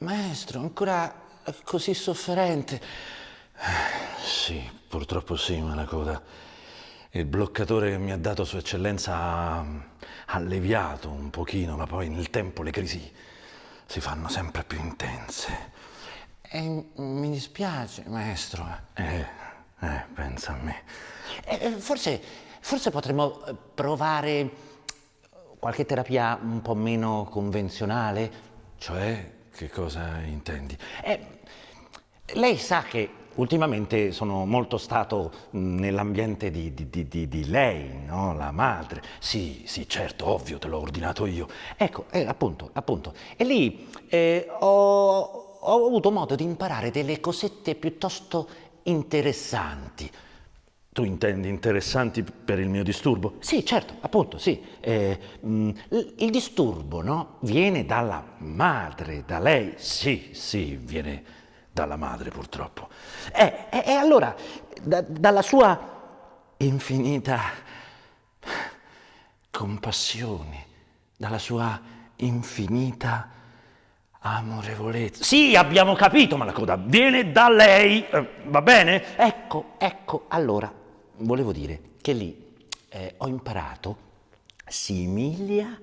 Maestro, ancora così sofferente. Sì, purtroppo sì, Malacoda. Il bloccatore che mi ha dato Sua Eccellenza ha alleviato un pochino, ma poi nel tempo le crisi si fanno sempre più intense. E mi dispiace, maestro. Eh, eh, pensa a me. Eh, forse, forse potremmo provare qualche terapia un po' meno convenzionale? Cioè, che cosa intendi? Eh, lei sa che ultimamente sono molto stato nell'ambiente di, di, di, di, lei, no? La madre. Sì, sì, certo, ovvio, te l'ho ordinato io. Ecco, eh, appunto, appunto. E lì eh, ho, ho avuto modo di imparare delle cosette piuttosto interessanti. Tu intendi interessanti per il mio disturbo? Sì, certo, appunto, sì. Eh, mh, il disturbo, no? Viene dalla madre, da lei. Sì, sì, viene dalla madre, purtroppo. E eh, eh, allora, da, dalla sua infinita compassione, dalla sua infinita amorevolezza. Sì, abbiamo capito, Malacoda, viene da lei, eh, va bene? Ecco, ecco, allora, volevo dire che lì eh, ho imparato similia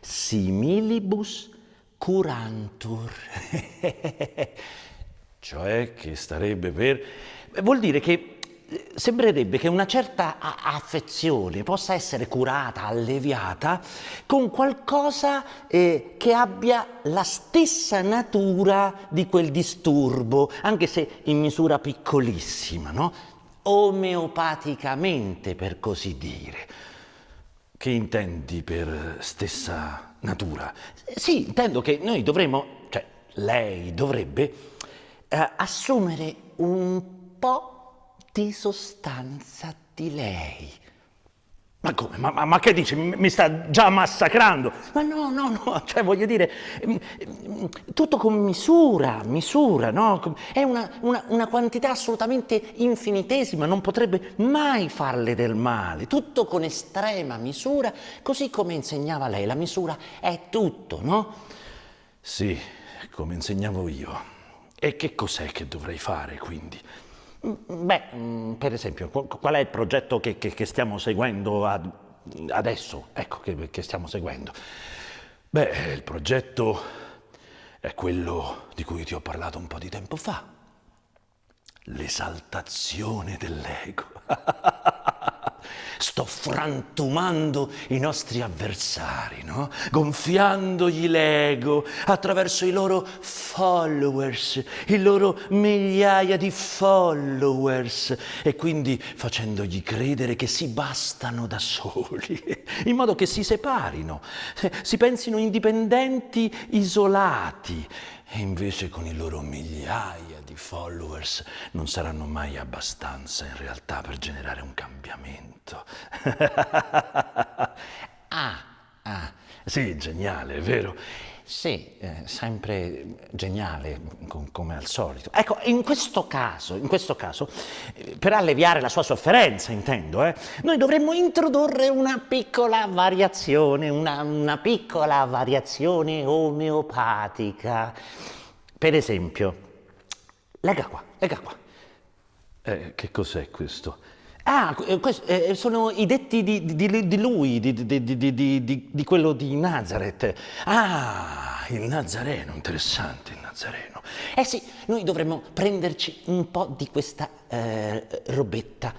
similibus curantur. cioè che starebbe per... Vuol dire che eh, sembrerebbe che una certa affezione possa essere curata, alleviata con qualcosa eh, che abbia la stessa natura di quel disturbo, anche se in misura piccolissima, no? Omeopaticamente, per così dire. Che intendi per stessa natura? Sì, intendo che noi dovremmo, cioè lei dovrebbe, eh, assumere un po' di sostanza di lei. Ma come? Ma, ma, ma, che dice? Mi sta già massacrando? Ma no, no, no, cioè voglio dire, mm, mm, tutto con misura, misura, no? È una, una, una, quantità assolutamente infinitesima, non potrebbe mai farle del male, tutto con estrema misura, così come insegnava lei, la misura è tutto, no? Sì, come insegnavo io. E che cos'è che dovrei fare, quindi? Mm, beh, mm, per esempio, qual è il progetto che, che, che stiamo seguendo ad, adesso? Ecco, che, che stiamo seguendo. Beh, il progetto è quello di cui ti ho parlato un po' di tempo fa. L'esaltazione dell'ego. sto frantumando i nostri avversari, no? gonfiandogli l'ego attraverso i loro followers, i loro migliaia di followers e quindi facendogli credere che si bastano da soli, in modo che si separino, si pensino indipendenti, isolati e invece con i loro migliaia di followers non saranno mai abbastanza in realtà per generare un cambiamento. ah, ah, sì, geniale, vero? Sì, eh, sempre geniale, com come al solito. Ecco, in questo caso, in questo caso eh, per alleviare la sua sofferenza, intendo, eh, noi dovremmo introdurre una piccola variazione, una, una piccola variazione omeopatica. Per esempio, legga qua, legga qua. Eh, che cos'è questo? Ah, eh, questo, eh, sono i detti di, di, di lui, di, di, quello di Nazareth. Ah, il Nazareno, interessante il Nazareno. Eh sì, noi dovremmo prenderci un po' di questa eh, robetta.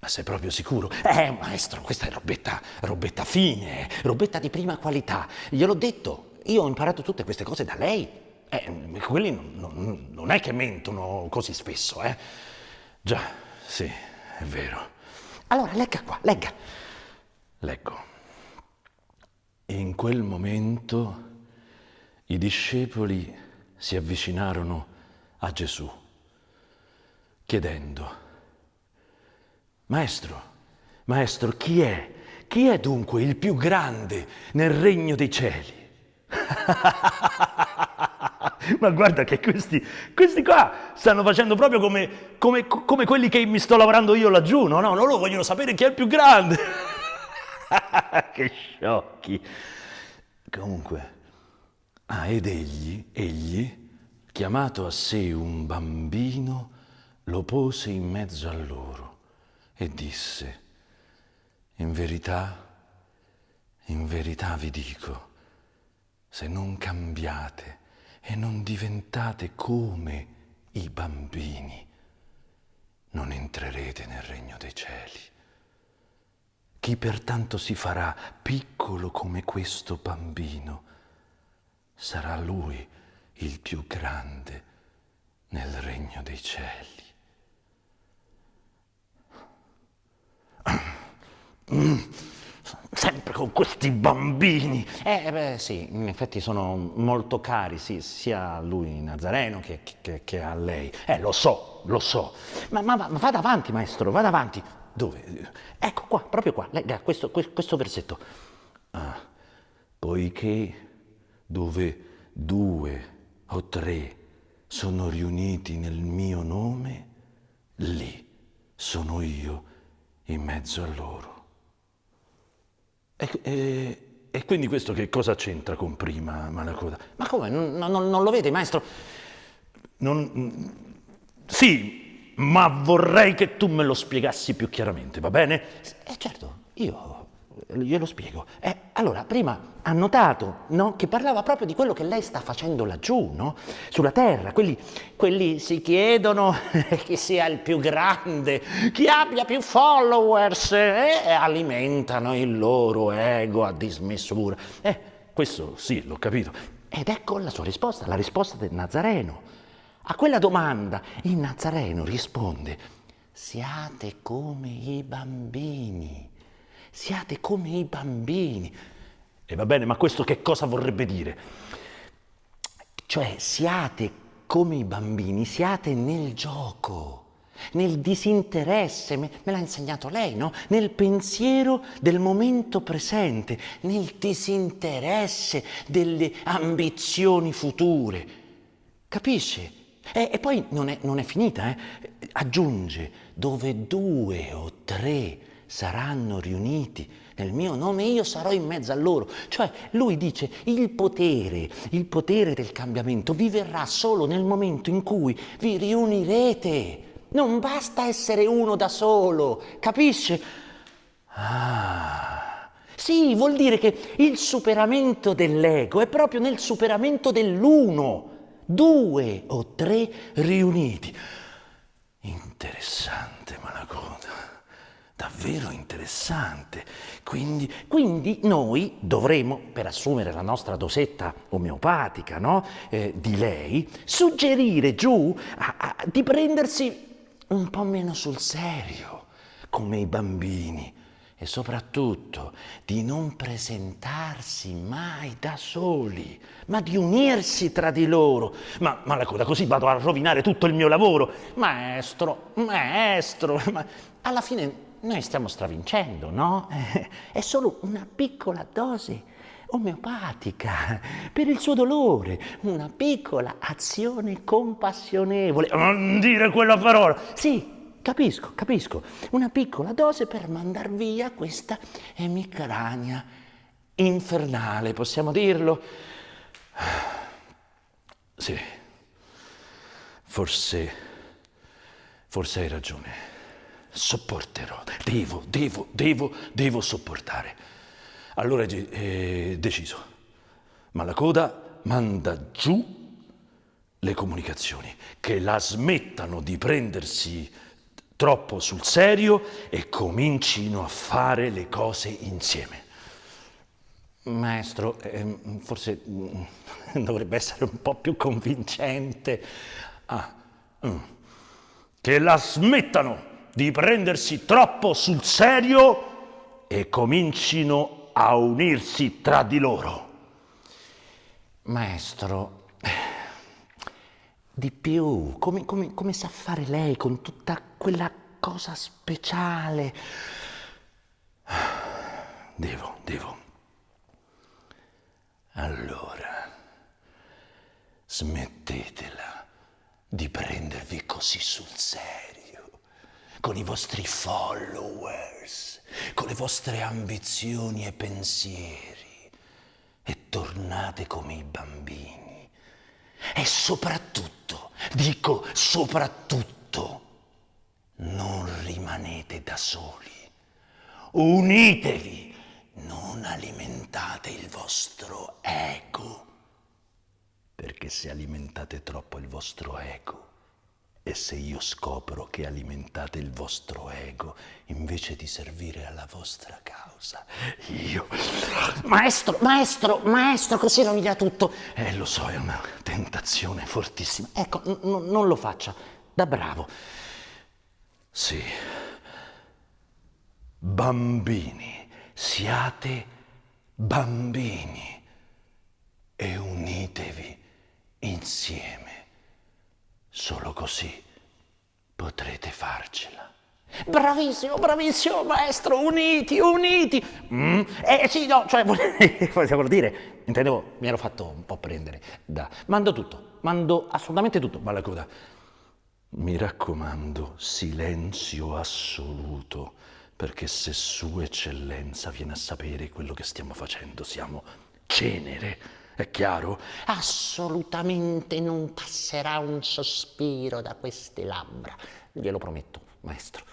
Ma sei proprio sicuro? Eh, maestro, questa è robetta, robetta fine, robetta di prima qualità. Gliel'ho detto, io ho imparato tutte queste cose da lei. Eh, quelli non, non, non è che mentono così spesso, eh? Già, sì è vero. Allora, legga qua, legga. Leggo. In quel momento i discepoli si avvicinarono a Gesù, chiedendo, Maestro, Maestro, chi è? Chi è dunque il più grande nel regno dei cieli? Ma guarda che questi, questi qua stanno facendo proprio come, come, come, quelli che mi sto lavorando io laggiù, no? No, loro vogliono sapere chi è il più grande. che sciocchi. Comunque, Ah, ed egli, egli, chiamato a sé un bambino, lo pose in mezzo a loro e disse, in verità, in verità vi dico, se non cambiate e non diventate come i bambini, non entrerete nel regno dei cieli. Chi pertanto si farà piccolo come questo bambino, sarà lui il più grande nel regno dei cieli. Sempre con questi bambini. Eh, beh, sì, in effetti sono molto cari, sì, sia a lui Nazareno che, che, che a lei. Eh, lo so, lo so. Ma, ma, ma vada avanti, maestro, vada avanti. Dove? Ecco qua, proprio qua, legga questo, questo versetto. Ah, poiché dove due o tre sono riuniti nel mio nome, lì sono io in mezzo a loro. E, e, e quindi questo che cosa c'entra con prima, Malacoda? Ma come? Non, non, non lo vede, maestro? Non, sì, ma vorrei che tu me lo spiegassi più chiaramente, va bene? Eh certo, io glielo spiego. Eh, allora, prima ha notato no, che parlava proprio di quello che lei sta facendo laggiù, no? sulla terra. Quelli, quelli si chiedono chi sia il più grande, chi abbia più followers eh, e alimentano il loro ego a dismisura. Eh, questo sì, l'ho capito. Ed ecco la sua risposta, la risposta del Nazareno. A quella domanda il Nazareno risponde, siate come i bambini siate come i bambini. E va bene, ma questo che cosa vorrebbe dire? Cioè, siate come i bambini, siate nel gioco, nel disinteresse, me, me l'ha insegnato lei, no? Nel pensiero del momento presente, nel disinteresse delle ambizioni future. Capisce? E, e poi non è, non è finita, eh? aggiunge, dove due o tre saranno riuniti nel mio nome, io sarò in mezzo a loro. Cioè lui dice il potere, il potere del cambiamento vi verrà solo nel momento in cui vi riunirete. Non basta essere uno da solo, capisce? Ah, sì, vuol dire che il superamento dell'ego è proprio nel superamento dell'uno, due o tre riuniti. Interessante, Malacoda davvero interessante. Quindi, quindi, noi dovremo, per assumere la nostra dosetta omeopatica no? eh, di lei, suggerire giù a, a, di prendersi un po' meno sul serio, come i bambini, e soprattutto di non presentarsi mai da soli, ma di unirsi tra di loro. Ma, ma la coda, così vado a rovinare tutto il mio lavoro. Maestro, maestro, ma alla fine noi stiamo stravincendo, no? È solo una piccola dose omeopatica per il suo dolore, una piccola azione compassionevole. Non dire quella parola! Sì, capisco, capisco. Una piccola dose per mandar via questa emicrania infernale, possiamo dirlo? Sì, forse, forse hai ragione sopporterò, devo, devo, devo, devo sopportare. Allora è eh, deciso, ma la coda manda giù le comunicazioni, che la smettano di prendersi troppo sul serio e comincino a fare le cose insieme. Maestro, eh, forse mm, dovrebbe essere un po' più convincente. Ah, mm. che la smettano di prendersi troppo sul serio e comincino a unirsi tra di loro. Maestro, di più, come, come, come sa fare lei con tutta quella cosa speciale? Devo, devo. Allora, smettetela di prendervi così sul serio con i vostri followers, con le vostre ambizioni e pensieri e tornate come i bambini. E soprattutto, dico soprattutto, non rimanete da soli. Unitevi, non alimentate il vostro ego. Perché se alimentate troppo il vostro ego, e se io scopro che alimentate il vostro ego invece di servire alla vostra causa, io... Maestro, maestro, maestro, così rovina tutto. Eh, lo so, è una tentazione fortissima. Ecco, non lo faccia, da bravo. Sì. Bambini, siate bambini e unitevi insieme. Solo così potrete farcela. Bravissimo, bravissimo, maestro, uniti, uniti. Mm, eh sì, no, cioè, volevo dire, intendevo, mi ero fatto un po' prendere da... Mando tutto, mando assolutamente tutto. Ma la coda, mi raccomando, silenzio assoluto, perché se Sua Eccellenza viene a sapere quello che stiamo facendo, siamo cenere. È chiaro? Assolutamente non passerà un sospiro da queste labbra, glielo prometto, maestro.